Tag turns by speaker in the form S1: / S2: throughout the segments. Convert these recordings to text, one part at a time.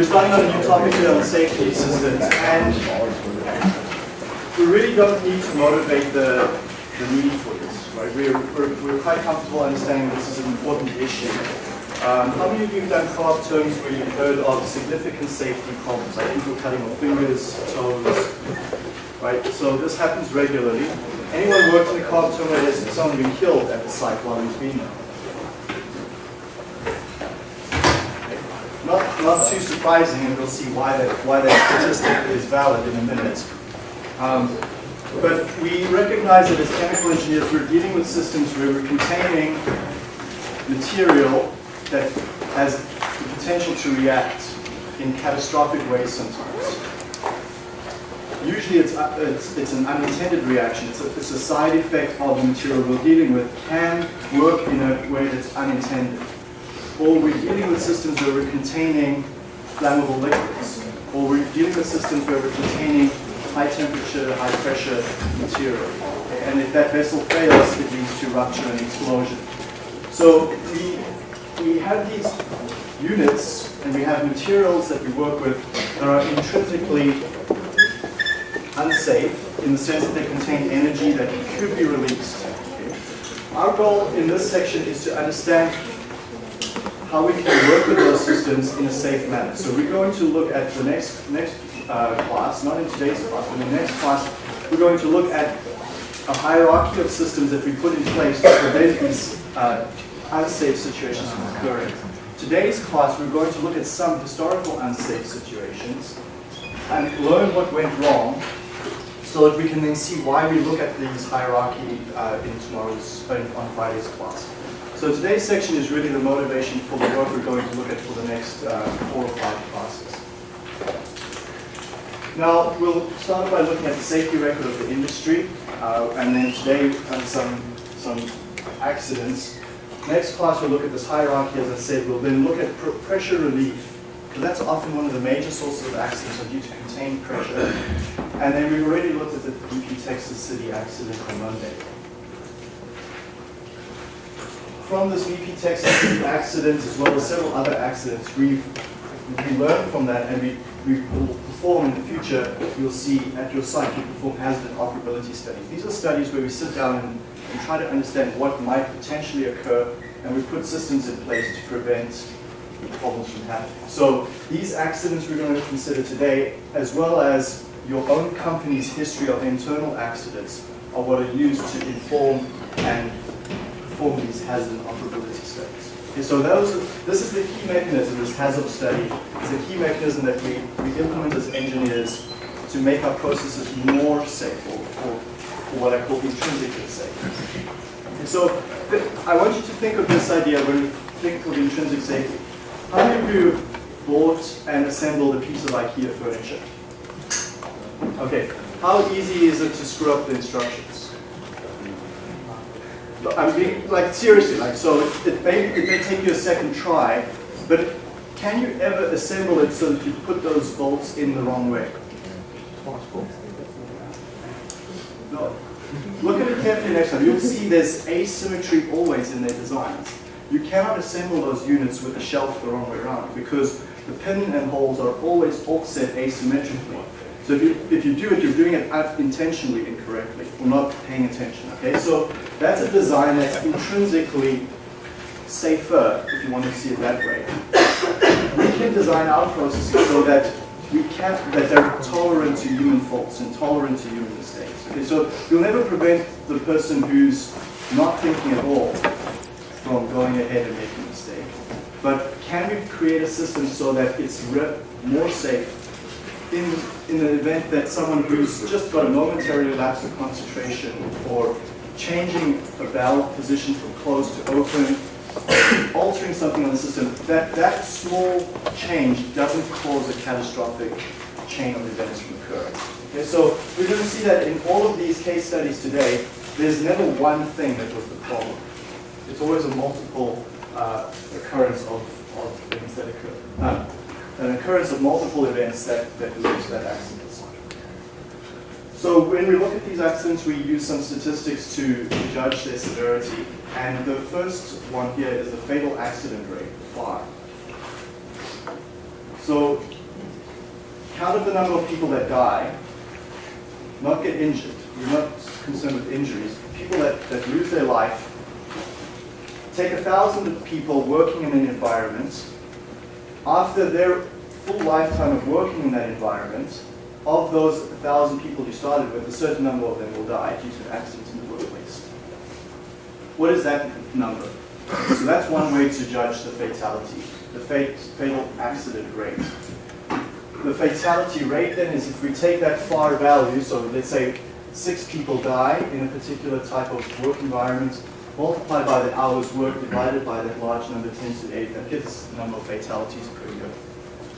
S1: we're starting on a new topic here on safety systems, and we really don't need to motivate the, the need for this, right? We're, we're, we're quite comfortable understanding this is an important issue. Um, how many of you have done co-op terms where you've heard of significant safety problems, like people cutting off fingers, toes, right? So this happens regularly. Anyone worked in a co-op term where someone been killed at the site while he's been there? Not, not too surprising, and we'll see why that, why that statistic is valid in a minute. Um, but we recognize that as chemical engineers, we're dealing with systems where we're containing material that has the potential to react in catastrophic ways sometimes. Usually it's, uh, it's, it's, an unintended reaction. It's a, it's a side effect of the material we're dealing with can work in a way that's unintended. Or we're dealing with systems where we're containing flammable liquids. Or we're dealing with systems where we're containing high temperature, high pressure material. And if that vessel fails, it leads to rupture and explosion. So we we have these units and we have materials that we work with that are intrinsically unsafe in the sense that they contain energy that could be released. Our goal in this section is to understand how we can work with those systems in a safe manner. So we're going to look at the next, next uh, class, not in today's class, but in the next class, we're going to look at a hierarchy of systems that we put in place to prevent these uh, unsafe situations from occurring. Today's class, we're going to look at some historical unsafe situations and learn what went wrong so that we can then see why we look at these hierarchy uh, in tomorrow's, on Friday's class. So today's section is really the motivation for the work we're going to look at for the next uh, four or five classes. Now, we'll start by looking at the safety record of the industry, uh, and then today uh, some, some accidents Next class we'll look at this hierarchy, as I said. We'll then look at pr pressure relief, because that's often one of the major sources of accidents are due to contained pressure. And then we've already looked at the BP Texas City accident on Monday. From this BP Texas accident, as well as several other accidents, we've we learned from that and we, we will perform in the future, you'll see at your site, you perform hazard operability studies. These are studies where we sit down and and try to understand what might potentially occur, and we put systems in place to prevent problems from happening. So these accidents we're going to consider today, as well as your own company's history of internal accidents, are what are used to inform and perform these hazard operability. Okay, so those, this is the key mechanism, this hazard study, is a key mechanism that we, we implement as engineers to make our processes more safe or, or what I call intrinsically safe. And so I want you to think of this idea when you think of intrinsic safety. How many of you bought and assembled a piece of IKEA furniture? Okay, how easy is it to screw up the instructions? I'm being, like, seriously, like, so it may, it may take you a second try, but can you ever assemble it so that you put those bolts in the wrong way? No. Look at it carefully next time. You'll see there's asymmetry always in their designs. You cannot assemble those units with the shelf the wrong way around because the pin and holes are always offset asymmetrically. So if you, if you do it, you're doing it intentionally incorrectly or not paying attention. Okay, so that's a design that's intrinsically safer, if you want to see it that way. We can design our processes so that we can't, that they're tolerant to human faults and tolerant to human mistakes. Okay, so you'll never prevent the person who's not thinking at all from going ahead and making a mistake. But can we create a system so that it's more safe in, in the event that someone who's just got a momentary lapse of concentration or changing a valve position from closed to open altering something on the system, that, that small change doesn't cause a catastrophic chain of events from occurring. Okay, so we're going to see that in all of these case studies today, there's never one thing that was the problem. It's always a multiple uh, occurrence of, of things that occur. Uh, an occurrence of multiple events that, that lead to that accident. So when we look at these accidents, we use some statistics to judge their severity. And the first one here is the fatal accident rate, 5. So counted the number of people that die, not get injured. We're not concerned with injuries. People that, that lose their life. Take a thousand people working in an environment. After their full lifetime of working in that environment, of those thousand people you started with, a certain number of them will die due to accidents in the workplace. What is that number? So that's one way to judge the fatality, the fatal accident rate. The fatality rate then is if we take that FAR value, so let's say six people die in a particular type of work environment, multiplied by the hours worked divided by that large number 10 to the 8, that gives the number of fatalities per year.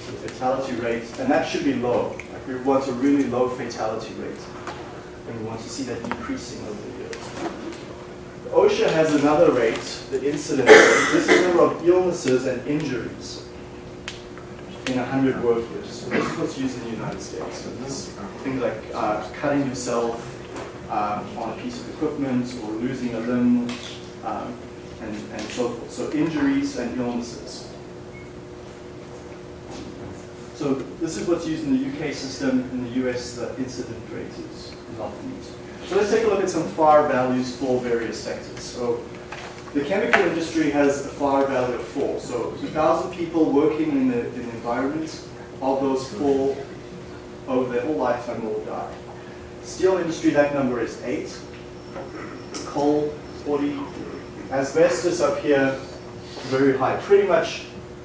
S1: So fatality rate, and that should be low. We want a really low fatality rate. And we want to see that decreasing over the years. OSHA has another rate, the incidence rate. This is the number of illnesses and injuries in 100 work years. So this is what's used in the United States. So this is things like uh, cutting yourself um, on a piece of equipment or losing a limb um, and, and so forth. So injuries and illnesses. So this is what's used in the UK system. In the US, the incident rate is, often used. So let's take a look at some FAR values for various sectors. So the chemical industry has a FAR value of 4. So 1,000 people working in the, in the environment, of those four over their whole lifetime will die. Steel industry, that number is 8. Coal, 40. Asbestos up here, very high. Pretty much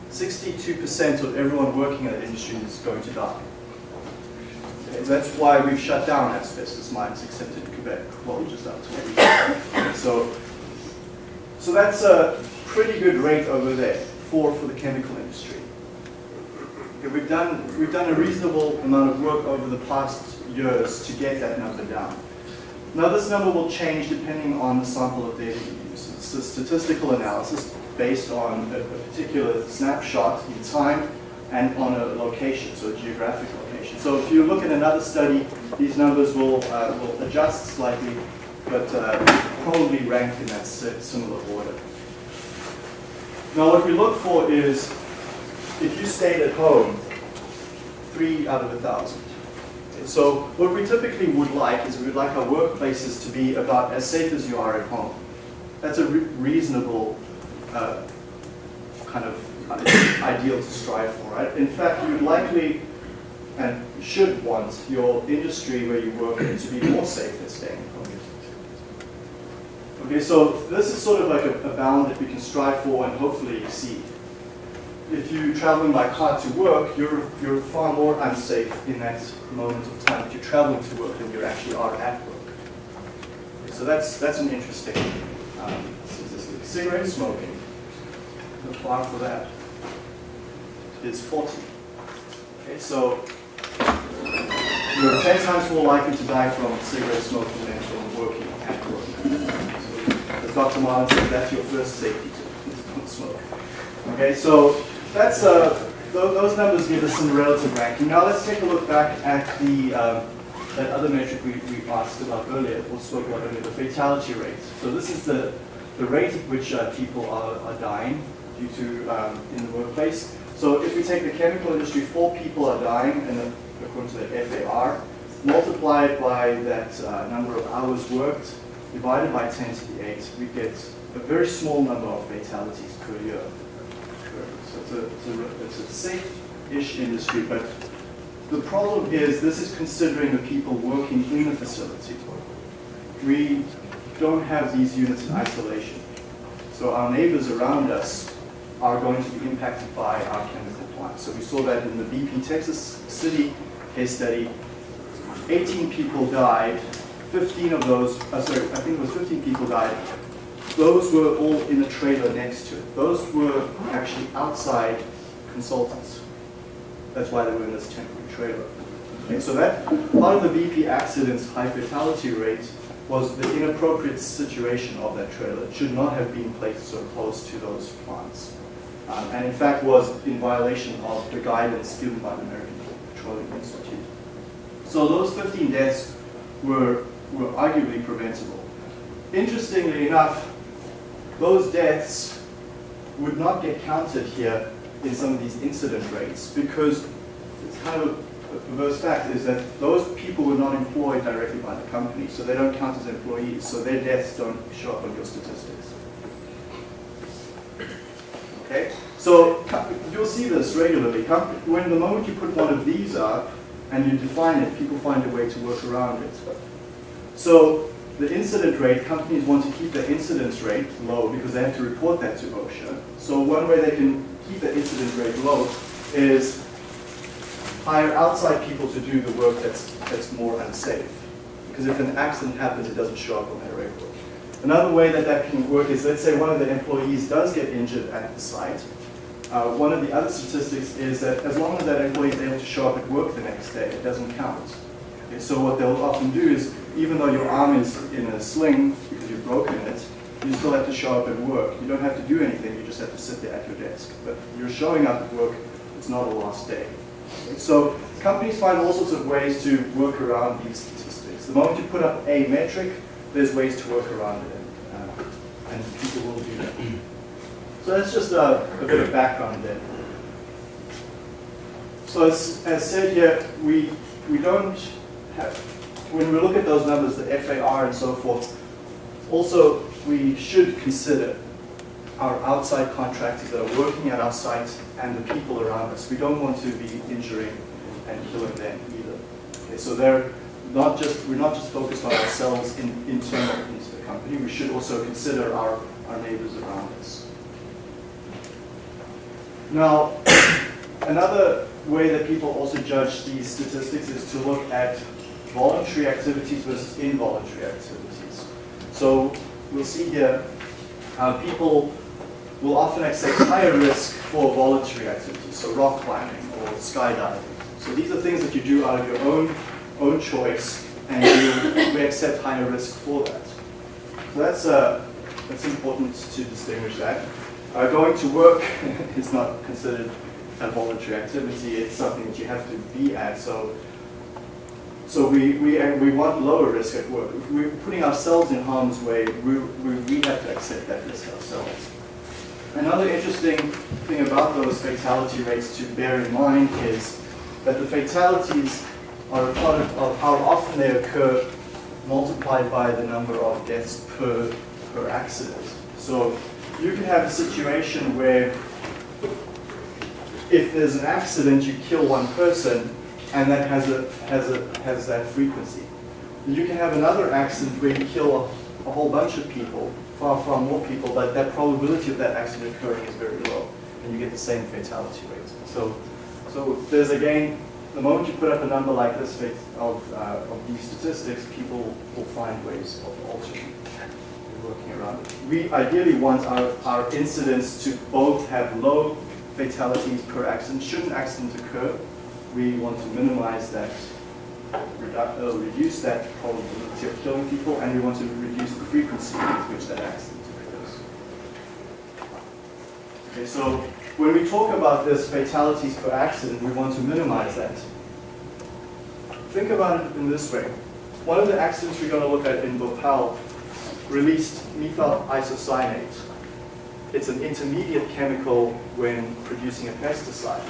S1: 62% of everyone working in that industry is going to die. Okay, that's why we've shut down asbestos mines, except in Quebec. Well, just up to So, so that's a pretty good rate over there for, for the chemical industry. Okay, we've done we've done a reasonable amount of work over the past years to get that number down. Now this number will change depending on the sample of data you use. It's a statistical analysis based on a, a particular snapshot in time and on a location, so a geographic location. So if you look at another study, these numbers will, uh, will adjust slightly, but uh, probably rank in that similar order. Now what we look for is, if you stayed at home, three out of a thousand. So what we typically would like is we would like our workplaces to be about as safe as you are at home. That's a re reasonable uh, kind of ideal to strive for, right? In fact, you would likely and should want your industry where you work in to be more safe than staying home. Okay, so this is sort of like a, a bound that we can strive for and hopefully exceed. If you're traveling by car to work, you're, you're far more unsafe in that moment of time that you're traveling to work than you actually are at work. Okay, so that's, that's an interesting um, Cigarette smoking, the far for that is 40. Okay, so you're 10 times more likely to die from cigarette smoking than from working at work. So, as Dr. Martin said, that's your first safety tip, don't smoke. Okay, so that's, uh, th those numbers give us some relative ranking. Now let's take a look back at the um, that other metric we, we asked about earlier, or spoke about earlier, the fatality rate. So this is the, the rate at which uh, people are, are dying due to um, in the workplace. So if we take the chemical industry, four people are dying, and according to the FAR, multiplied by that uh, number of hours worked, divided by 10 to the 8, we get a very small number of fatalities per year. So it's a, it's a, it's a safe-ish industry, but the problem is this is considering the people working in the facility. We don't have these units in isolation. So our neighbors around us are going to be impacted by our chemical plant. So we saw that in the BP Texas City case study. 18 people died. 15 of those, uh, sorry, I think it was 15 people died. Those were all in a trailer next to it. Those were actually outside consultants. That's why they were in this temporary trailer. Okay, so that part of the BP accident's high fatality rate was the inappropriate situation of that trailer. It should not have been placed so close to those plants um, and in fact was in violation of the guidance given by the American Petroleum Institute. So those 15 deaths were, were arguably preventable. Interestingly enough, those deaths would not get counted here in some of these incident rates because it's kind of the perverse fact is that those people were not employed directly by the company, so they don't count as employees, so their deaths don't show up on your statistics. Okay? So you'll see this regularly. When the moment you put one of these up and you define it, people find a way to work around it. So the incident rate, companies want to keep the incidence rate low because they have to report that to OSHA. So one way they can keep the incident rate low is hire outside people to do the work that's, that's more unsafe. Because if an accident happens, it doesn't show up on their record. Another way that that can work is, let's say one of the employees does get injured at the site. Uh, one of the other statistics is that as long as that employee is able to show up at work the next day, it doesn't count. Okay, so what they'll often do is, even though your arm is in a sling because you've broken it, you still have to show up at work. You don't have to do anything, you just have to sit there at your desk. But you're showing up at work, it's not a lost day. Okay, so companies find all sorts of ways to work around these statistics. The moment you put up a metric, there's ways to work around it, and, uh, and people will do that. So that's just a, a bit of background there. So as, as said here, we, we don't have, when we look at those numbers, the FAR and so forth, also we should consider our outside contractors that are working at our site and the people around us. We don't want to be injuring and killing them either. Okay, so they're not just, we're not just focused on ourselves in, internal into the company, we should also consider our, our neighbors around us. Now, another way that people also judge these statistics is to look at voluntary activities versus involuntary activities. So we'll see here, uh, people will often accept higher risk for voluntary activities, so rock climbing or skydiving. So these are things that you do out of your own own choice, and you, we accept higher risk for that. So that's, uh, that's important to distinguish that. Uh, going to work is not considered a voluntary activity, it's something that you have to be at. So, so we, we, we want lower risk at work. If we're putting ourselves in harm's way, we, we, we have to accept that risk ourselves. Another interesting thing about those fatality rates to bear in mind is that the fatalities are a product of how often they occur multiplied by the number of deaths per, per accident. So you can have a situation where if there's an accident, you kill one person, and that has, a, has, a, has that frequency. You can have another accident where you kill a, a whole bunch of people, far, far more people, but that probability of that accident occurring is very low, and you get the same fatality rate. So, so there's again the moment you put up a number like this of, uh, of these statistics, people will find ways of altering working around it. We ideally want our, our incidents to both have low fatalities per accident. Should an accident occur, we want to minimize that, redu uh, reduce that probability of killing people, and we want to reduce the frequency with which that accident occurs. Okay, so when we talk about this fatalities per accident, we want to minimize that. Think about it in this way. One of the accidents we're going to look at in Bhopal released methyl isocyanate. It's an intermediate chemical when producing a pesticide.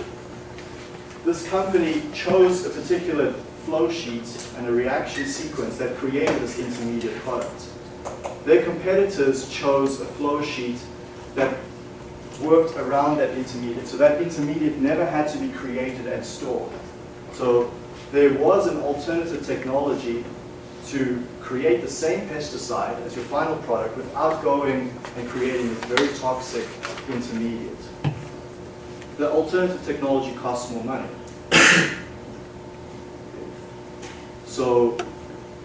S1: This company chose a particular flow sheet and a reaction sequence that created this intermediate product. Their competitors chose a flow sheet that worked around that intermediate. So that intermediate never had to be created and stored. So there was an alternative technology to create the same pesticide as your final product without going and creating this very toxic intermediate. The alternative technology costs more money. so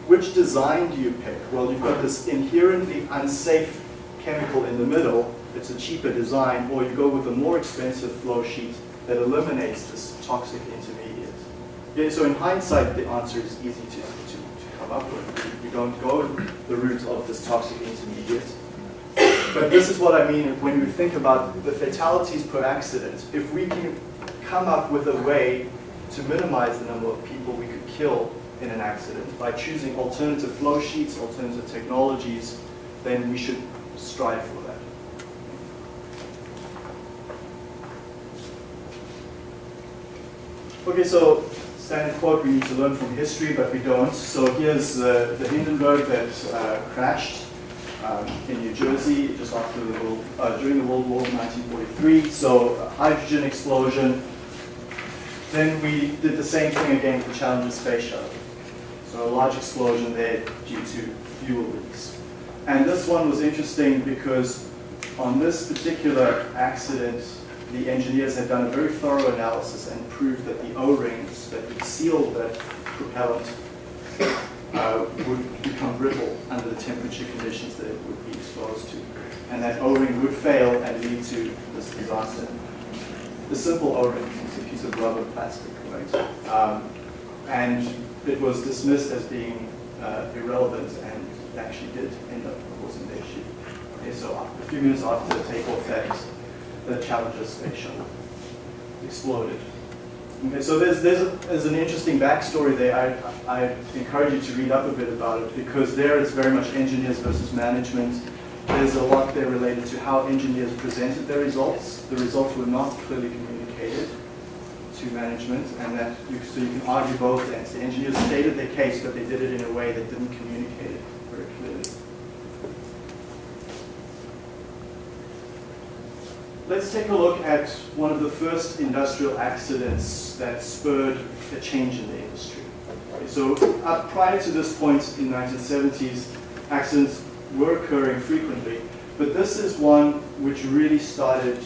S1: which design do you pick? Well, you've got this inherently unsafe chemical in the middle it's a cheaper design, or you go with a more expensive flow sheet that eliminates this toxic intermediate. So in hindsight, the answer is easy to, to, to come up with. You don't go the route of this toxic intermediate. But this is what I mean when we think about the fatalities per accident. If we can come up with a way to minimize the number of people we could kill in an accident by choosing alternative flow sheets, alternative technologies, then we should strive for that. Okay, so standard quote we need to learn from history, but we don't. So here's uh, the Hindenburg that uh, crashed um, in New Jersey just after the world, uh, during the World War 1943. So hydrogen explosion. Then we did the same thing again for Challenger Space Shuttle. So a large explosion there due to fuel leaks. And this one was interesting because on this particular accident, the engineers had done a very thorough analysis and proved that the O-rings that would seal that propellant uh, would become brittle under the temperature conditions that it would be exposed to. And that O-ring would fail and lead to this disaster. The simple O-ring is a piece of rubber plastic, right? Um, and it was dismissed as being uh, irrelevant and actually did end up causing the issue. Okay, so a few minutes after the takeoff that the Challenger shuttle exploded. Okay, so there's, there's, a, there's an interesting backstory there. I, I encourage you to read up a bit about it because there it's very much engineers versus management. There's a lot there related to how engineers presented their results. The results were not clearly communicated to management and that you, so you can argue both ends. The engineers stated their case but they did it in a way that didn't communicate it very clearly. Let's take a look at one of the first industrial accidents that spurred a change in the industry. So uh, prior to this point in 1970s, accidents were occurring frequently, but this is one which really started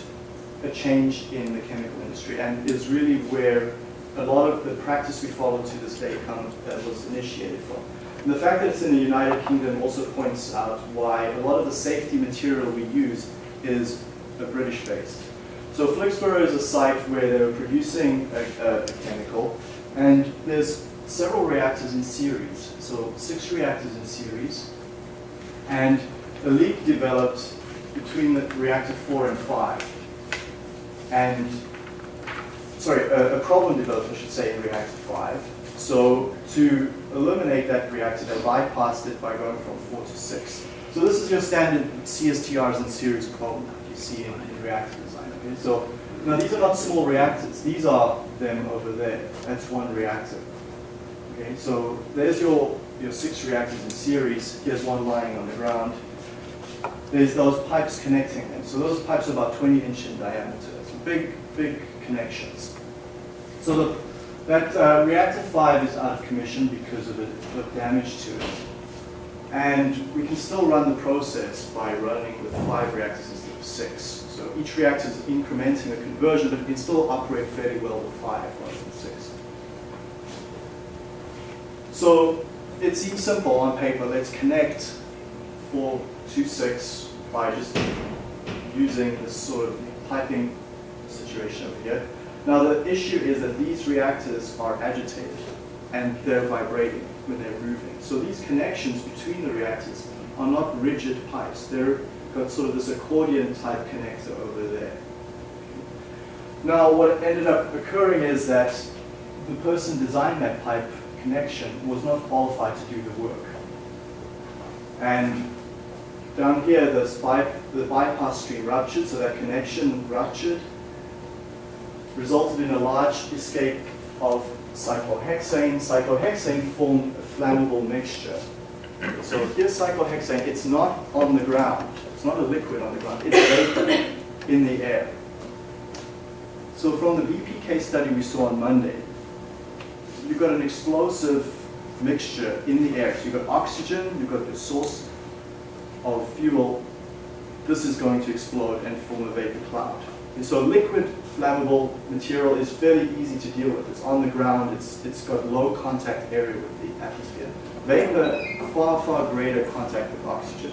S1: a change in the chemical industry and is really where a lot of the practice we follow to this day comes, that was initiated from. And the fact that it's in the United Kingdom also points out why a lot of the safety material we use is a British based. So Flixborough is a site where they're producing a, a chemical and there's several reactors in series, so six reactors in series, and a leak developed between the reactor 4 and 5 and sorry, a, a, problem developed, I should say, in reactor 5. So to eliminate that reactor, they bypassed it by going from 4 to 6. So this is your standard CSTRs in series problem see in, in reactor design. Okay? So now these are not small reactors. These are them over there. That's one reactor. Okay, so there's your, your six reactors in series. Here's one lying on the ground. There's those pipes connecting them. So those pipes are about 20 inch in diameter It's big, big connections. So the, that uh, reactor 5 is out of commission because of the, the damage to it. And we can still run the process by running with five reactors instead of six. So each reactor is incrementing a conversion, but it can still operate fairly well with five rather than six. So it seems simple on paper. Let's connect 4 to 6 by just using this sort of piping situation over here. Now the issue is that these reactors are agitated and they're vibrating when they're moving. So these connections between the reactors are not rigid pipes. They're got sort of this accordion type connector over there. Now what ended up occurring is that the person designing that pipe connection was not qualified to do the work. And down here, this pipe, the bypass stream ruptured, so that connection ruptured, resulted in a large escape of cyclohexane. Cyclohexane formed a flammable mixture. So here's cyclohexane. It's not on the ground. It's not a liquid on the ground. It's vapor in the air. So from the BP case study we saw on Monday, you've got an explosive mixture in the air. So you've got oxygen, you've got the source of fuel. This is going to explode and form a vapor cloud. And so liquid flammable material is fairly easy to deal with. It's on the ground, it's, it's got low contact area with the atmosphere. Vapor, far, far greater contact with oxygen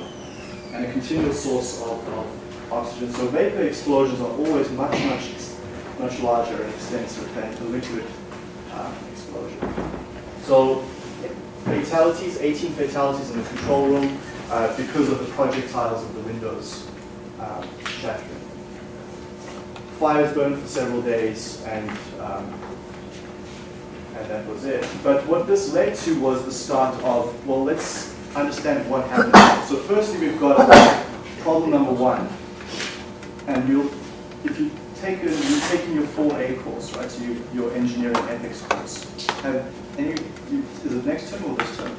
S1: and a continuous source of, of oxygen. So vapor explosions are always much, much, much larger and extensive than a liquid um, explosion. So fatalities, 18 fatalities in the control room uh, because of the projectiles of the windows um, shattering fires burned for several days, and um, and that was it. But what this led to was the start of, well, let's understand what happened. So firstly, we've got problem number one. And you'll, if you taken you've taken your full A course, right? So you, your engineering ethics course. Have any? Is it next term or this term?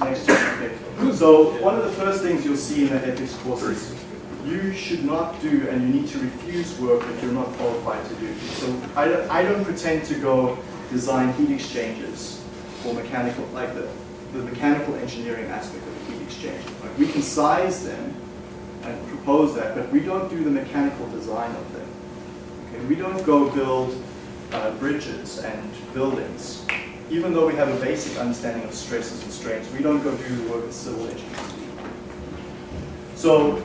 S1: Next term. Okay. So one of the first things you'll see in the ethics course is you should not do and you need to refuse work that you're not qualified to do. So I I don't pretend to go design heat exchangers for mechanical, like the, the mechanical engineering aspect of the heat exchanger. Like we can size them and propose that, but we don't do the mechanical design of them. Okay? We don't go build uh, bridges and buildings. Even though we have a basic understanding of stresses and strains, we don't go do the work of civil engineers. So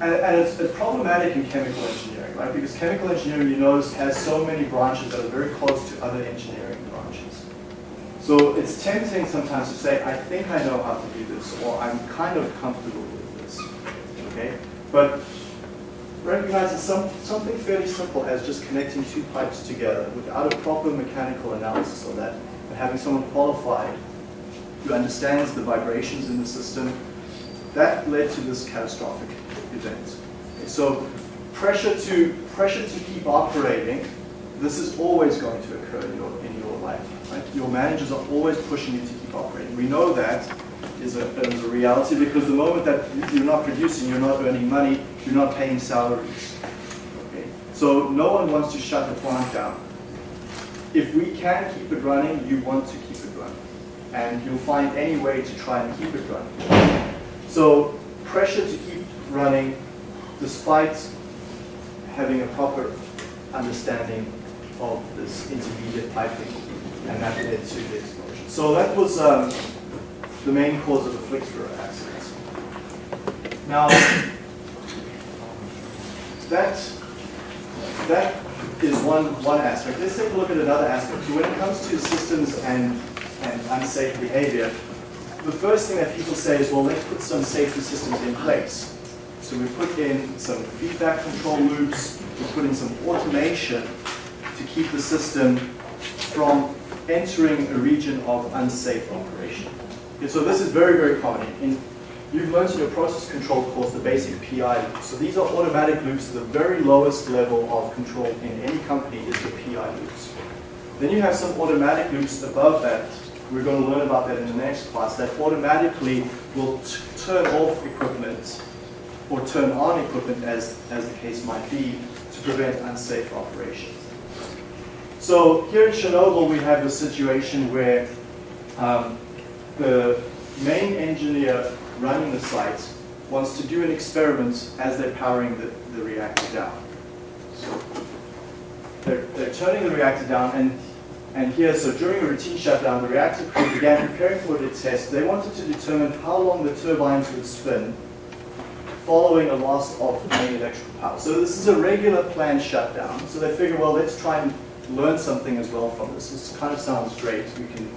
S1: and, and it's, it's, problematic in chemical engineering, right? Because chemical engineering, you notice, has so many branches that are very close to other engineering. So it's tempting sometimes to say, I think I know how to do this, or I'm kind of comfortable with this, okay? But recognize that some, something fairly simple as just connecting two pipes together without a proper mechanical analysis of that, and having someone qualified who understands the vibrations in the system, that led to this catastrophic event. So pressure to, pressure to keep operating, this is always going to occur in your, in your life. Right? Your managers are always pushing you to keep operating. We know that is a, is a reality because the moment that you're not producing, you're not earning money, you're not paying salaries. Okay? So no one wants to shut the plant down. If we can keep it running, you want to keep it running. And you'll find any way to try and keep it running. So pressure to keep running despite having a proper understanding of this intermediate piping and that led to the explosion. So that was um, the main cause of the Flixborough accident. Now, that, that is one, one aspect. Let's take a look at another aspect. When it comes to systems and, and unsafe behavior, the first thing that people say is, well, let's put some safety systems in place. So we put in some feedback control loops, we put in some automation to keep the system from entering a region of unsafe operation. Okay, so this is very, very common. In, you've learned in your process control course the basic PI loops. So these are automatic loops. The very lowest level of control in any company is the PI loops. Then you have some automatic loops above that we're going to learn about that in the next class, that automatically will turn off equipment or turn on equipment as, as the case might be to prevent unsafe operations. So here in Chernobyl we have a situation where um, the main engineer running the site wants to do an experiment as they're powering the, the reactor down. So they're, they're turning the reactor down and and here, so during a routine shutdown, the reactor crew began preparing for the test. They wanted to determine how long the turbines would spin following a loss of main electrical power. So this is a regular planned shutdown. So they figure, well, let's try and learn something as well from this. This kind of sounds great. We can,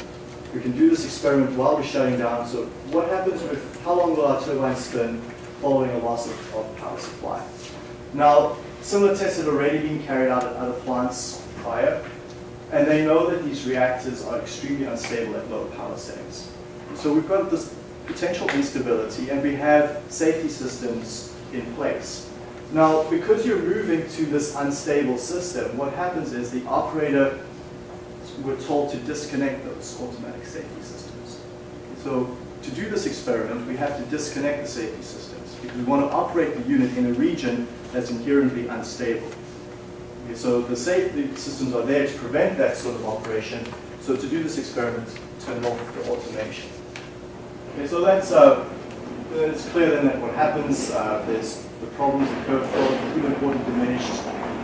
S1: we can do this experiment while we're shutting down. So what happens with, how long will our turbines spin following a loss of, of power supply? Now, similar tests have already been carried out at other plants prior. And they know that these reactors are extremely unstable at low power settings. So we've got this potential instability and we have safety systems in place. Now, because you're moving to this unstable system, what happens is the operator, we're told to disconnect those automatic safety systems. So to do this experiment, we have to disconnect the safety systems because we want to operate the unit in a region that's inherently unstable. Okay, so the safety systems are there to prevent that sort of operation. So to do this experiment, turn off the automation. Okay, so that's uh, it's clear then that what happens, uh, there's the problems that occur flow, coolant water diminished,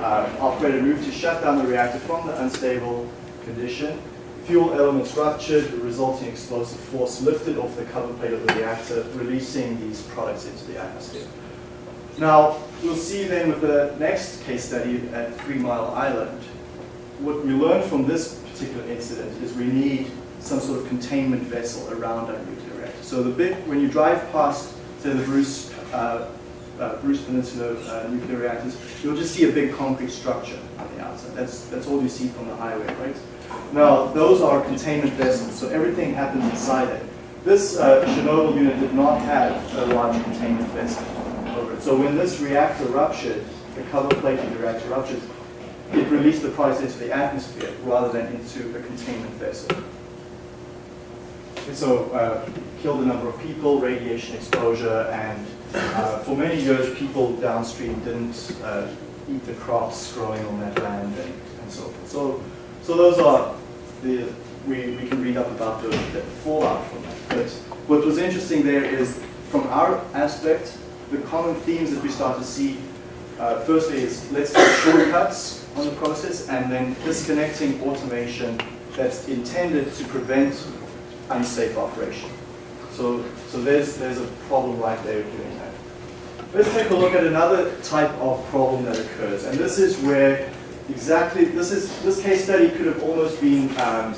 S1: uh, operator moved to shut down the reactor from the unstable condition. Fuel elements ruptured, the resulting explosive force lifted off the cover plate of the reactor, releasing these products into the atmosphere. Now, we'll see then with the next case study at Three Mile Island, what we learned from this particular incident is we need some sort of containment vessel around our nuclear reactor. So the when you drive past, say, the Bruce, uh, uh, Bruce Peninsula uh, nuclear reactors, you'll just see a big concrete structure on the outside. That's, that's all you see from the highway, right? Now, those are containment vessels, so everything happens inside it. This uh, Chernobyl unit did not have a large containment vessel. Over it. So when this reactor ruptured, the cover plate in the reactor ruptures, it released the product into the atmosphere rather than into a containment vessel. And so uh, killed a number of people, radiation exposure, and uh, for many years people downstream didn't uh, eat the crops growing on that land and, and so forth. So, so those are the, we, we can read up about the, the fallout from that. But what was interesting there is from our aspect, the common themes that we start to see, uh, firstly is let's take shortcuts on the process and then disconnecting automation that's intended to prevent unsafe operation. So, so there's, there's a problem right there doing. Let's take a look at another type of problem that occurs. And this is where exactly, this is this case study could have almost been um,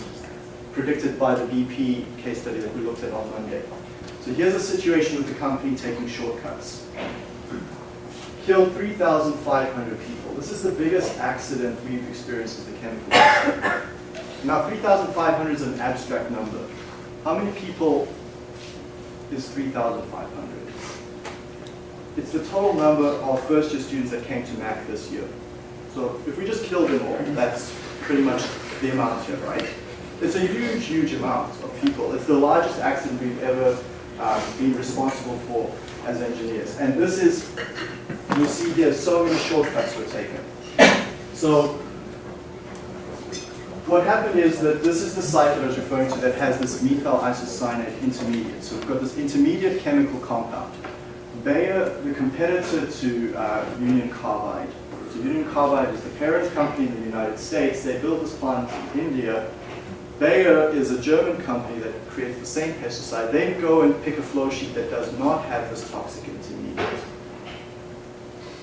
S1: predicted by the BP case study that we looked at on Monday. So here's a situation with the company taking shortcuts. Killed 3,500 people. This is the biggest accident we've experienced with the chemical industry. Now 3,500 is an abstract number. How many people is 3,500? It's the total number of first year students that came to Mac this year. So if we just kill them all, that's pretty much the amount here, right? It's a huge, huge amount of people. It's the largest accident we've ever uh, been responsible for as engineers. And this is, you'll see here, so many shortcuts were taken. So what happened is that this is the site that I was referring to that has this methyl isocyanate intermediate. So we've got this intermediate chemical compound. Bayer, the competitor to uh, Union Carbide. So Union Carbide is the parent company in the United States. They built this plant in India. Bayer is a German company that creates the same pesticide. They go and pick a flow sheet that does not have this toxic intermediate.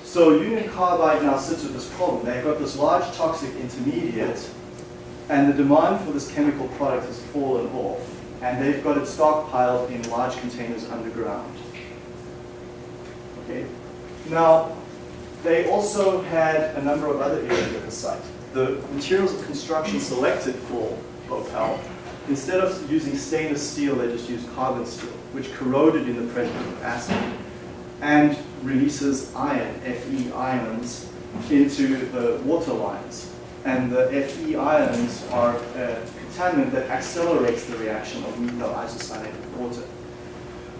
S1: So Union Carbide now sits with this problem. They've got this large toxic intermediate and the demand for this chemical product has fallen off and they've got it stockpiled in large containers underground. Okay. Now, they also had a number of other issues at the site. The materials of construction selected for Bhopal, instead of using stainless steel, they just used carbon steel, which corroded in the presence of acid and releases iron, Fe ions, into the water lines. And the Fe ions are a contaminant that accelerates the reaction of methyl isocyanate with water.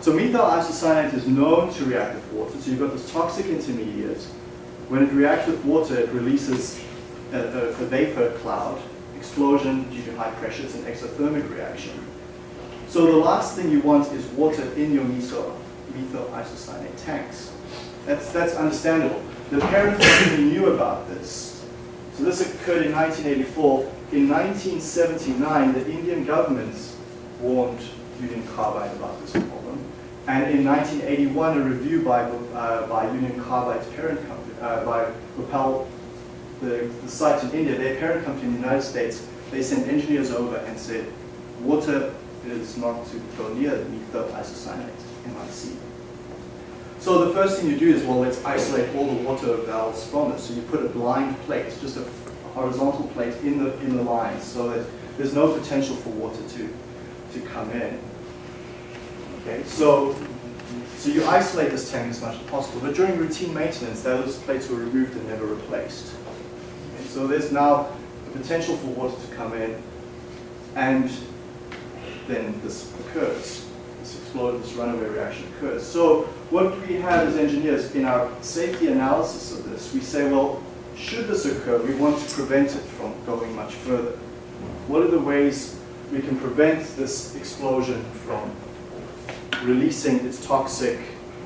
S1: So methyl isocyanate is known to react with water. So you've got this toxic intermediate. When it reacts with water, it releases a, a, a vapor cloud, explosion due to high pressure. It's an exothermic reaction. So the last thing you want is water in your methyl, methyl isocyanate tanks. That's, that's understandable. The parent company knew about this. So this occurred in 1984. In 1979, the Indian government warned Union Carbide about this. And in 1981, a review by, uh, by Union Carbide's parent company, uh, by Bhopal, the, the site in India, their parent company in the United States, they sent engineers over and said, water is not to go near the methyl isocyanate, MIC. So the first thing you do is, well, let's isolate all the water valves from it. So you put a blind plate, just a horizontal plate in the, in the lines so that there's no potential for water to, to come in. Okay, so, so you isolate this tank as much as possible, but during routine maintenance, those plates were removed and never replaced. Okay, so there's now a potential for water to come in, and then this occurs. This explode, this runaway reaction occurs. So what we have as engineers in our safety analysis of this, we say, well, should this occur, we want to prevent it from going much further. What are the ways we can prevent this explosion from releasing its toxic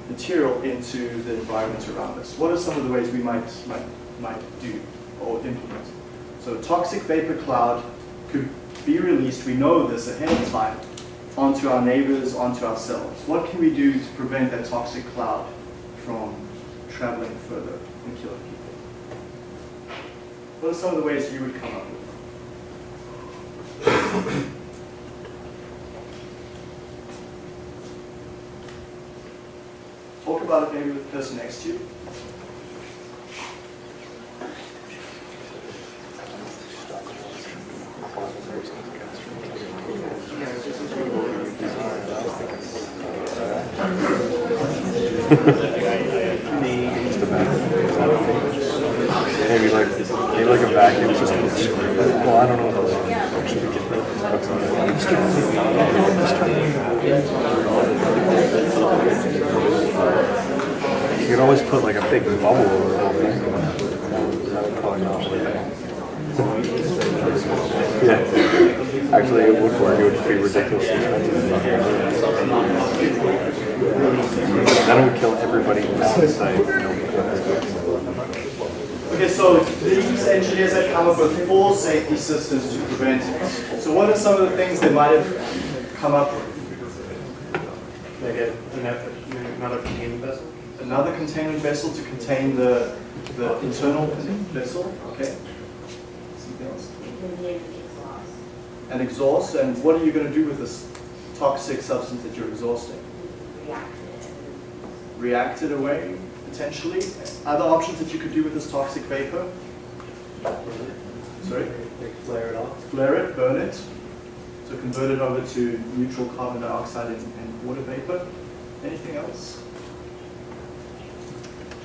S1: material into the environment around us. What are some of the ways we might, might, might do or implement? So toxic vapor cloud could be released, we know this ahead of time, onto our neighbors, onto ourselves. What can we do to prevent that toxic cloud from traveling further and killing people? What are some of the ways you would come up with? Talk about it maybe with the person next to you.
S2: Maybe like maybe like a vacuum system. Well, I don't know what those You could always put like a big bubble over it. That. Yeah. Actually, it would work. It would be. Then it would kill everybody.
S1: Okay, so these engineers had come up with four safety systems to prevent it. So what are some of the things they might have come up with?
S3: They get another vessel.
S1: Another containment vessel to contain the, the internal vessel, okay? Something else? An exhaust, and what are you going to do with this toxic substance that you're exhausting? React it away, potentially? Other options that you could do with this toxic vapor? Sorry?
S3: Flare it off.
S1: Flare it, burn it, so convert it over to neutral carbon dioxide and, and water vapor. Anything else?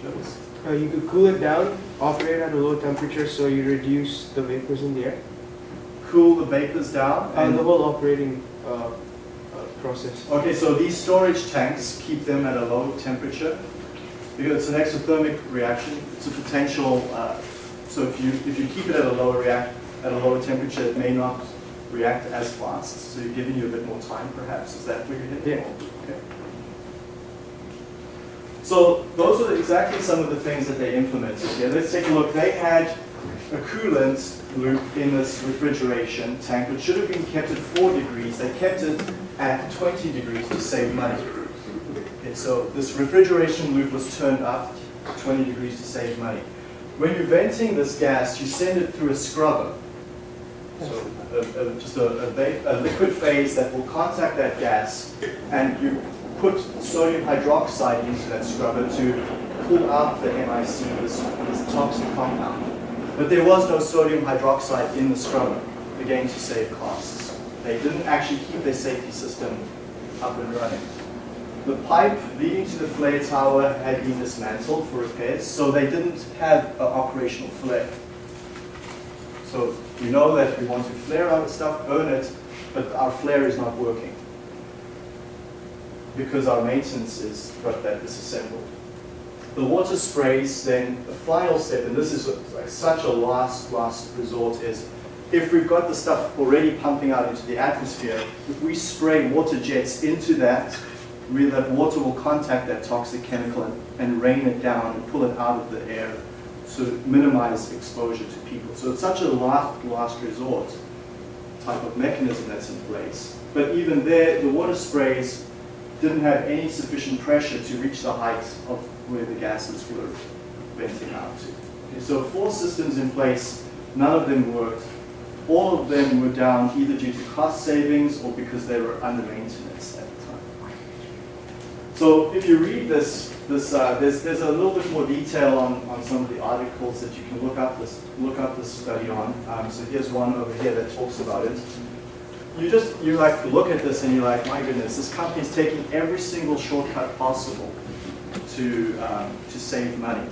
S1: Jonas?
S4: Uh, you could cool it down, operate at a low temperature so you reduce the vapors in the air.
S1: Cool the vapors down
S4: And
S1: and
S4: the whole operating uh, uh, process.
S1: Okay, so these storage tanks keep them at a low temperature because it's an exothermic reaction. It's a potential. Uh, so if you if you keep it at a lower react at a lower temperature, it may not react as fast. So you're giving you a bit more time, perhaps. Is that where you're heading?
S4: Yeah.
S1: Okay. So those are exactly some of the things that they implemented. here. let's take a look. They had a coolant loop in this refrigeration tank, which should have been kept at 4 degrees. They kept it at 20 degrees to save money. Okay, so this refrigeration loop was turned up to 20 degrees to save money. When you're venting this gas, you send it through a scrubber. So a, a, just a, a, a liquid phase that will contact that gas, and you put sodium hydroxide into that scrubber to pull out the MIC, this, this toxic compound. But there was no sodium hydroxide in the scrubber, again to save costs. They didn't actually keep their safety system up and running. The pipe leading to the flare tower had been dismantled for repairs, so they didn't have an operational flare. So we know that we want to flare our stuff, burn it, but our flare is not working because our maintenance is got that disassembled. The water sprays, then the final step, and this is like such a last, last resort, is if we've got the stuff already pumping out into the atmosphere, if we spray water jets into that, we, that water will contact that toxic chemical and, and rain it down and pull it out of the air to minimize exposure to people. So it's such a last, last resort type of mechanism that's in place. But even there, the water sprays didn't have any sufficient pressure to reach the height of where the gases were venting out to. Okay, so four systems in place, none of them worked. All of them were down either due to cost savings or because they were under maintenance at the time. So if you read this, this uh, there's, there's a little bit more detail on, on some of the articles that you can look up this, look up this study on. Um, so here's one over here that talks about it you just you like look at this and you're like, my goodness, this company is taking every single shortcut possible to um, to save money.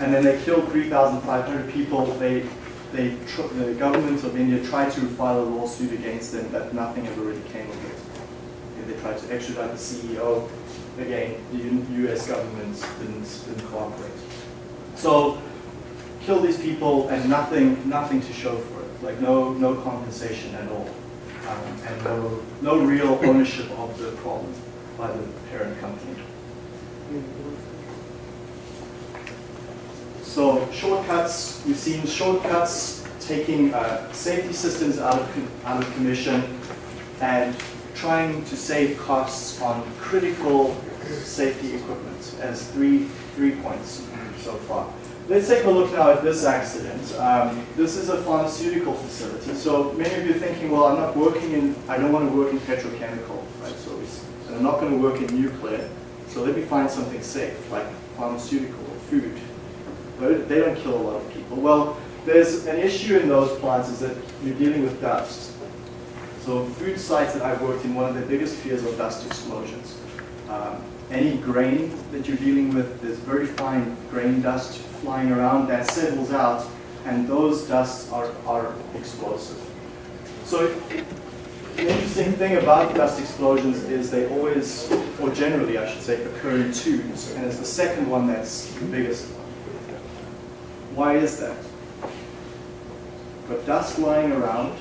S1: And then they killed 3,500 people. They they the government of India tried to file a lawsuit against them, but nothing ever really came of it. They tried to extradite the CEO. Again, the U.S. government didn't didn't cooperate. So kill these people and nothing nothing to show for like no no compensation at all, um, and no no real ownership of the problem by the parent company. So shortcuts, we've seen shortcuts taking uh, safety systems out of out of commission and trying to save costs on critical safety equipment as three three points so far. Let's take a look now at this accident. Um, this is a pharmaceutical facility. So many of you are thinking, well, I'm not working in, I don't want to work in petrochemical, right? So and I'm not going to work in nuclear. So let me find something safe, like pharmaceutical or food. But they don't kill a lot of people. Well, there's an issue in those plants is that you're dealing with dust. So food sites that I've worked in, one of the biggest fears are dust explosions. Um, any grain that you're dealing with, there's very fine grain dust flying around that settles out, and those dusts are, are explosive. So the interesting thing about dust explosions is they always, or generally I should say, occur in twos, and it's the second one that's the biggest one. Why is that? Got dust lying around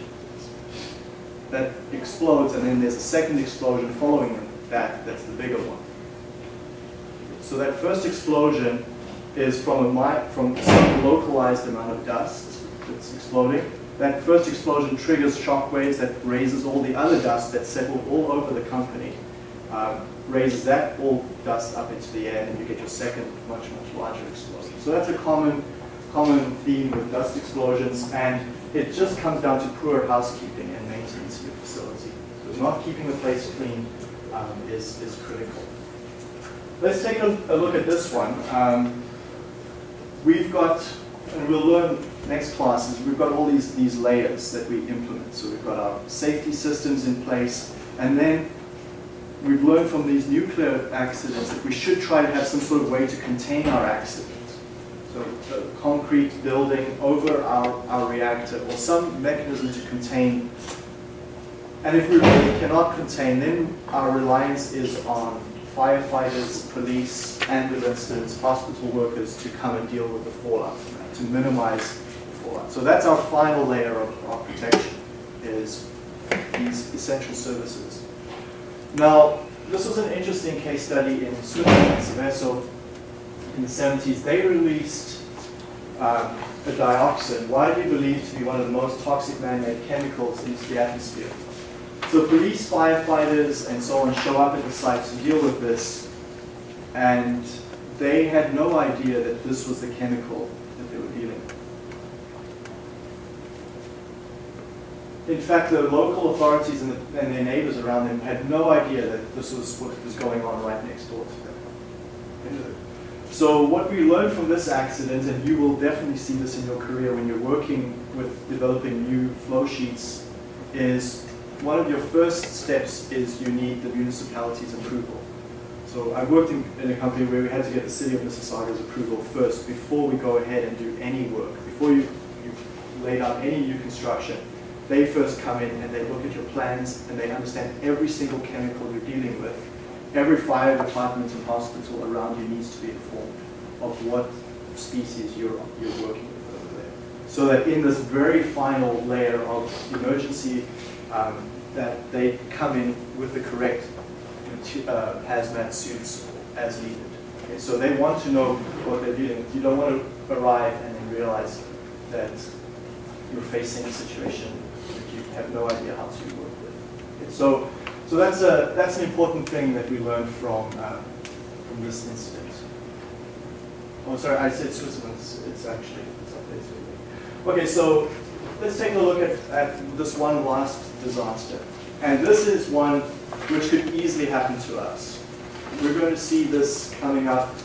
S1: that explodes, and then there's a second explosion following that, that's the bigger one. So that first explosion is from, a, from some localized amount of dust that's exploding. That first explosion triggers shock waves that raises all the other dust that settled all over the company, um, raises that all dust up into the air, and you get your second, much, much larger explosion. So that's a common, common theme with dust explosions, and it just comes down to poor housekeeping and maintenance of your facility. So not keeping the place clean um, is, is critical. Let's take a, a look at this one. Um, we've got, and we'll learn next classes, we've got all these, these layers that we implement. So we've got our safety systems in place, and then we've learned from these nuclear accidents that we should try to have some sort of way to contain our accident. So a concrete building over our, our reactor, or some mechanism to contain. And if we really cannot contain, then our reliance is on firefighters, police, ambulances, hospital workers to come and deal with the fallout to minimize the fallout. So that's our final layer of, of protection, is these essential services. Now, this was an interesting case study in Switzerland, in the 70s. They released um, a dioxin, widely believed to be one of the most toxic man-made chemicals into the atmosphere. So police, firefighters, and so on show up at the site to deal with this, and they had no idea that this was the chemical that they were dealing with. In fact, the local authorities and, the, and their neighbors around them had no idea that this was what was going on right next door to them. So what we learned from this accident, and you will definitely see this in your career when you're working with developing new flow sheets, is one of your first steps is you need the municipality's approval. So I worked in, in a company where we had to get the city of Mississauga's approval first before we go ahead and do any work. Before you, you laid out any new construction, they first come in and they look at your plans and they understand every single chemical you're dealing with. Every fire department and hospital around you needs to be informed of what species you're, you're working with over there. So that in this very final layer of emergency um, that they come in with the correct uh, hazmat suits as needed. Okay, so they want to know what they're dealing with. You don't want to arrive and then realize that you're facing a situation that you have no idea how to work with. Okay, so, so that's a that's an important thing that we learned from uh, from this incident. Oh, sorry, I said Switzerland. It's, it's actually it's up there. Okay, so let's take a look at, at this one last disaster. And this is one which could easily happen to us. We're going to see this coming up.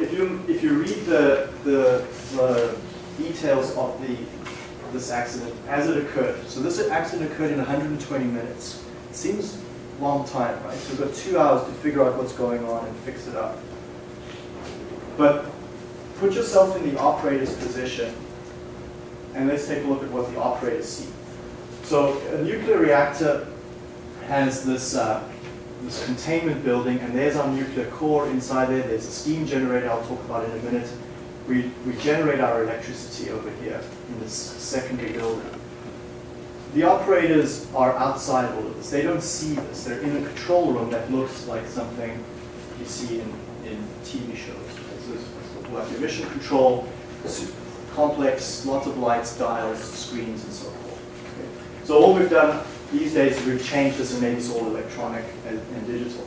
S1: If you, if you read the, the, the details of the, this accident as it occurred, so this accident occurred in 120 minutes. It seems long time, right? So we've got two hours to figure out what's going on and fix it up. But put yourself in the operator's position and let's take a look at what the operators see. So a nuclear reactor has this, uh, this containment building, and there's our nuclear core inside there. There's a steam generator I'll talk about in a minute. We, we generate our electricity over here in this secondary building. The operators are outside all of this. They don't see this. They're in a control room that looks like something you see in, in TV shows. So it's like emission control, complex, lots of lights, dials, screens, and so forth. So all we've done these days is we've changed this and made this all electronic and, and digital.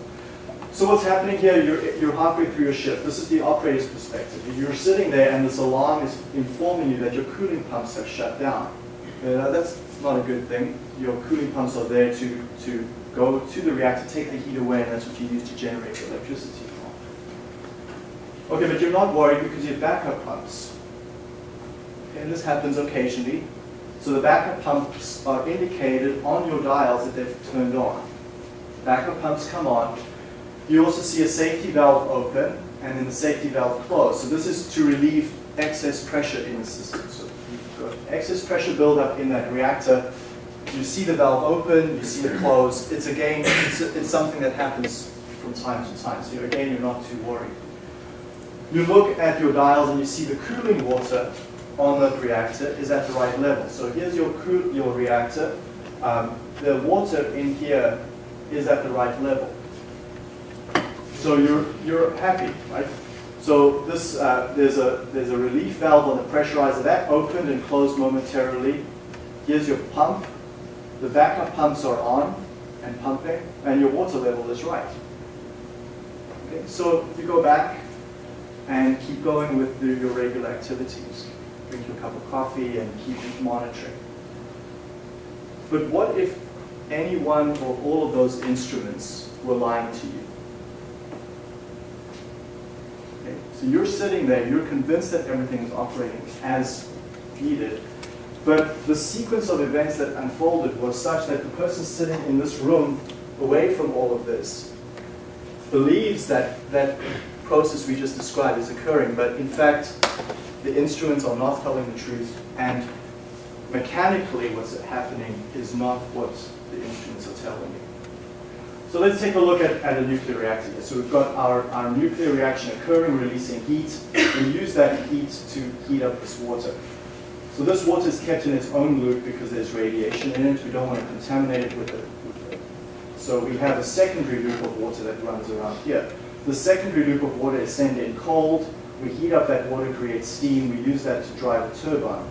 S1: So what's happening here, you're, you're halfway through your shift. This is the operator's perspective. You're sitting there and this alarm is informing you that your cooling pumps have shut down. Uh, that's not a good thing. Your cooling pumps are there to, to go to the reactor, take the heat away, and that's what you use to generate electricity from. Okay, but you're not worried because you have backup pumps. And this happens occasionally. So the backup pumps are indicated on your dials that they've turned on. Backup pumps come on. You also see a safety valve open and then the safety valve closed. So this is to relieve excess pressure in the system. So you've got excess pressure buildup in that reactor. You see the valve open, you see it close. It's again, it's, it's something that happens from time to time. So again, you're not too worried. You look at your dials and you see the cooling water on the reactor is at the right level. So here's your, cool, your reactor. Um, the water in here is at the right level. So you're, you're happy, right? So this, uh, there's, a, there's a relief valve on the pressurizer that opened and closed momentarily. Here's your pump. The backup pumps are on and pumping, and your water level is right. Okay, so you go back and keep going with the, your regular activities. Drink your cup of coffee and keep monitoring. But what if any one or all of those instruments were lying to you? Okay, so you're sitting there, you're convinced that everything is operating as needed, but the sequence of events that unfolded was such that the person sitting in this room, away from all of this, believes that that process we just described is occurring, but in fact, the instruments are not telling the truth, and mechanically what's happening is not what the instruments are telling you. So let's take a look at, at a nuclear reactor. So we've got our, our nuclear reaction occurring, releasing heat. We use that heat to heat up this water. So this water is kept in its own loop because there's radiation in it. We don't want to contaminate it with it. So we have a secondary loop of water that runs around here. The secondary loop of water is sent in cold. We heat up that water, create steam. We use that to drive a turbine.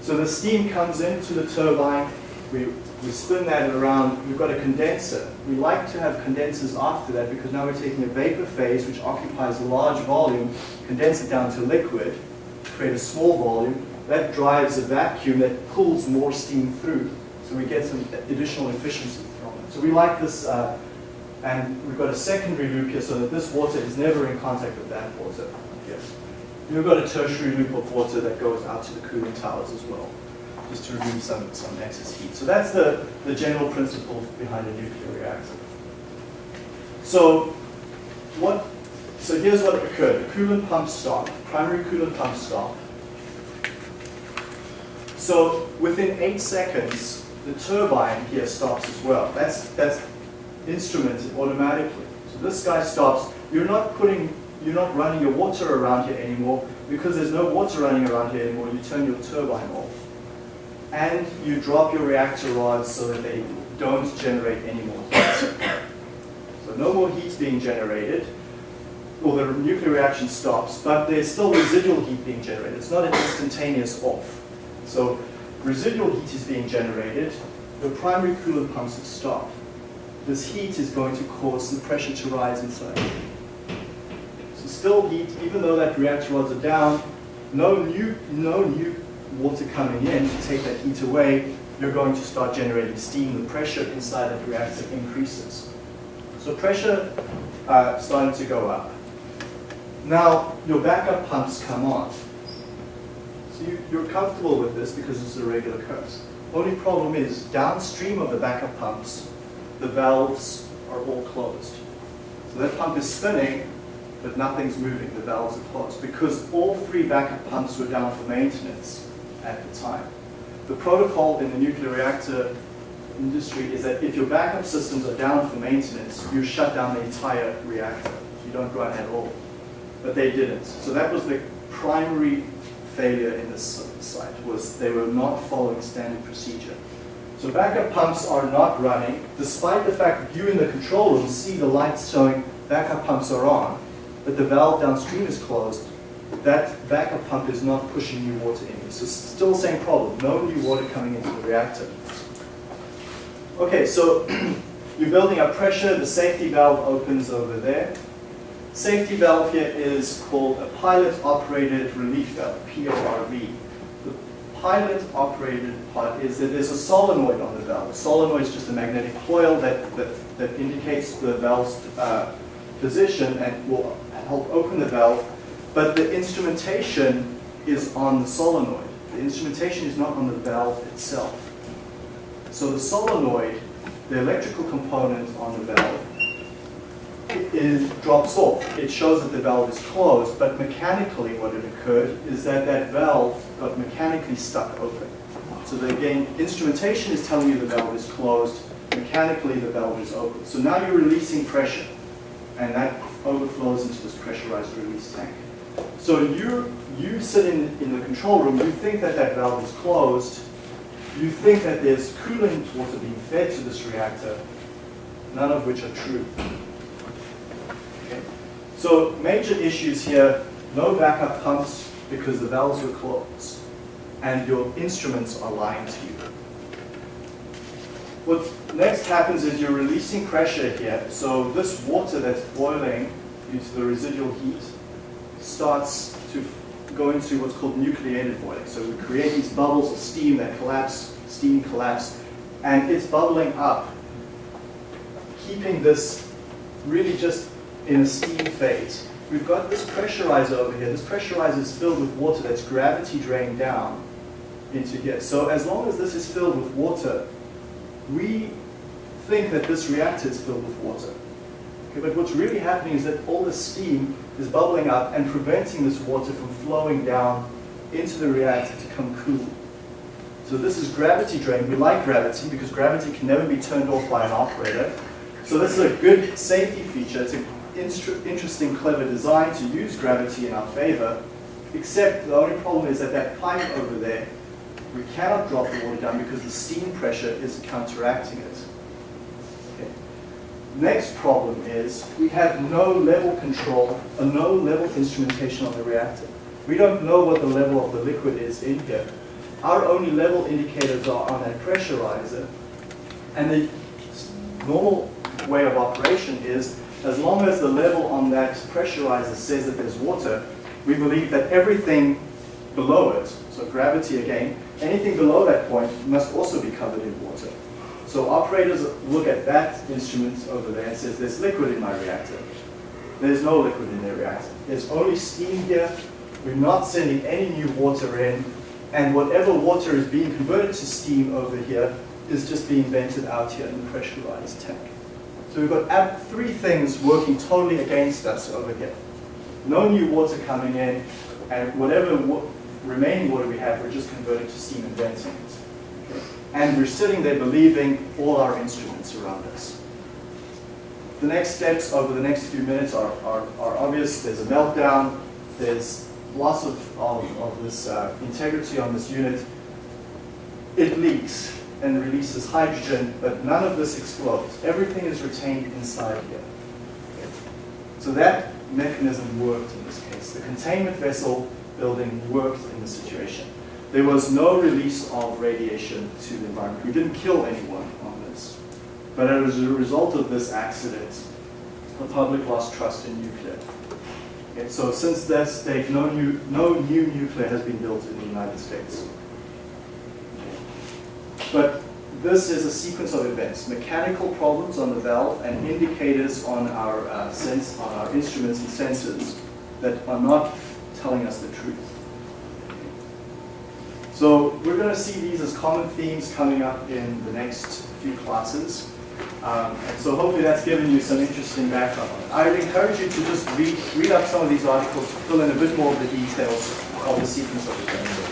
S1: So the steam comes into the turbine. We, we spin that around. We've got a condenser. We like to have condensers after that because now we're taking a vapor phase which occupies a large volume, condense it down to liquid, create a small volume. That drives a vacuum that pulls more steam through. So we get some additional efficiency from it. So we like this, uh, and we've got a secondary loop here so that this water is never in contact with that water here. We've got a tertiary loop of water that goes out to the cooling towers as well, just to remove some, some excess heat. So that's the, the general principle behind a nuclear reactor. So what, so here's what occurred. The coolant pump stopped, primary coolant pump stopped. So within eight seconds, the turbine here stops as well. That's, that's instrumented automatically. So this guy stops. You're not putting, you're not running your water around here anymore because there's no water running around here anymore. You turn your turbine off. And you drop your reactor rods so that they don't generate any more heat. So no more heat being generated, or the nuclear reaction stops, but there's still residual heat being generated. It's not an instantaneous off. So residual heat is being generated, the primary coolant pumps have stopped. This heat is going to cause the pressure to rise inside. Still heat, even though that reactor rods are down, no new, no new water coming in to take that heat away, you're going to start generating steam. The pressure inside that reactor increases. So pressure uh, starting to go up. Now your backup pumps come on. So you, you're comfortable with this because it's a regular curse. Only problem is downstream of the backup pumps, the valves are all closed. So that pump is spinning, but nothing's moving. The valves are closed because all three backup pumps were down for maintenance at the time. The protocol in the nuclear reactor industry is that if your backup systems are down for maintenance, you shut down the entire reactor. You don't run at all. But they didn't. So that was the primary failure in this site, was they were not following standard procedure. So backup pumps are not running, despite the fact that you in the control room see the lights showing backup pumps are on, but the valve downstream is closed. That backup pump is not pushing new water in. So still the same problem, no new water coming into the reactor. Okay, so you're building up pressure, the safety valve opens over there. Safety valve here is called a pilot operated relief valve, PORV. The pilot operated part is that there's a solenoid on the valve. A solenoid is just a magnetic coil that, that, that indicates the valve's uh, position and will help open the valve, but the instrumentation is on the solenoid. The instrumentation is not on the valve itself. So the solenoid, the electrical component on the valve, it drops off. It shows that the valve is closed, but mechanically what had occurred is that that valve got mechanically stuck open. So that again, instrumentation is telling you the valve is closed, mechanically the valve is open. So now you're releasing pressure, and that overflows into this pressurized release tank. So you, you sit in, in the control room, you think that that valve is closed, you think that there's coolant water being fed to this reactor, none of which are true. Okay. So major issues here, no backup pumps because the valves were closed and your instruments are lying to you. What next happens is you're releasing pressure here. So this water that's boiling due to the residual heat starts to go into what's called nucleated boiling. So we create these bubbles of steam that collapse, steam collapse, and it's bubbling up, keeping this really just in a steam phase. We've got this pressurizer over here. This pressurizer is filled with water that's gravity drained down into here. So as long as this is filled with water, we think that this reactor is filled with water. Okay, but what's really happening is that all the steam is bubbling up and preventing this water from flowing down into the reactor to come cool. So this is gravity drain. We like gravity because gravity can never be turned off by an operator. So this is a good safety feature. It's an interesting, clever design to use gravity in our favor, except the only problem is that that pipe over there, we cannot drop the water down because the steam pressure is counteracting it. Okay. Next problem is we have no level control, a no level instrumentation on the reactor. We don't know what the level of the liquid is in here. Our only level indicators are on that pressurizer. And the normal way of operation is as long as the level on that pressurizer says that there's water, we believe that everything below it, so gravity again, anything below that point must also be covered in water. So operators look at that instrument over there and says, there's liquid in my reactor. There's no liquid in their reactor. There's only steam here. We're not sending any new water in. And whatever water is being converted to steam over here is just being vented out here in the pressurized tank. So we've got three things working totally against us over here. No new water coming in, and whatever remaining water we have, we're just converting to steam and venting it. And we're sitting there believing all our instruments around us. The next steps over the next few minutes are, are, are obvious. There's a meltdown. There's loss of, of, of this uh, integrity on this unit. It leaks and releases hydrogen, but none of this explodes. Everything is retained inside here. So that mechanism worked in this case. The containment vessel building worked in the situation. There was no release of radiation to the environment. We didn't kill anyone on this. But as a result of this accident, the public lost trust in nuclear. Okay, so since that date, no new, no new nuclear has been built in the United States. But this is a sequence of events. Mechanical problems on the valve and indicators on our, uh, sense, on our instruments and sensors that are not telling us the truth. So we're going to see these as common themes coming up in the next few classes. Um, and so hopefully that's given you some interesting background. I would encourage you to just read, read up some of these articles to fill in a bit more of the details of the sequence of events.